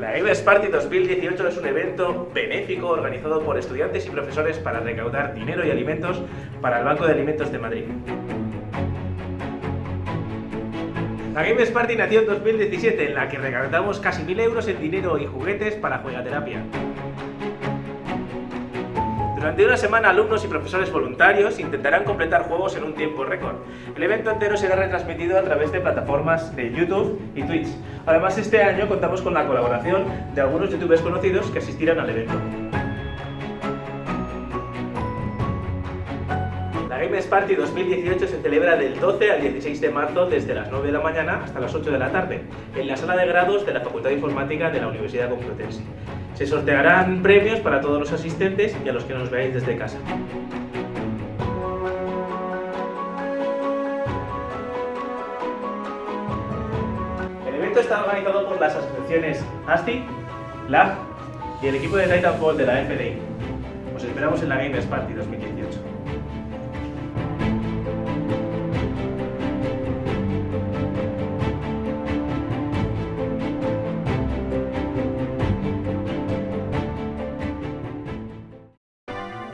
La Gamers Party 2018 es un evento benéfico organizado por estudiantes y profesores para recaudar dinero y alimentos para el Banco de Alimentos de Madrid. La Gamers Party nació en 2017, en la que recaudamos casi 1000 euros en dinero y juguetes para juegaterapia. Durante una semana, alumnos y profesores voluntarios intentarán completar juegos en un tiempo récord. El evento entero será retransmitido a través de plataformas de YouTube y Twitch. Además, este año contamos con la colaboración de algunos youtubers conocidos que asistirán al evento. La Games Party 2018 se celebra del 12 al 16 de marzo desde las 9 de la mañana hasta las 8 de la tarde en la sala de grados de la Facultad de Informática de la Universidad Complutense. Se sortearán premios para todos los asistentes y a los que nos veáis desde casa. El evento está organizado por las asociaciones ASTI, LAG y el equipo de Titanfall de la FDI. Os esperamos en la Gamers Party 2018.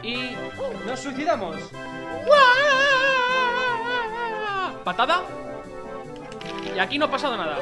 Y nos suicidamos. Patada. Y aquí no ha pasado nada.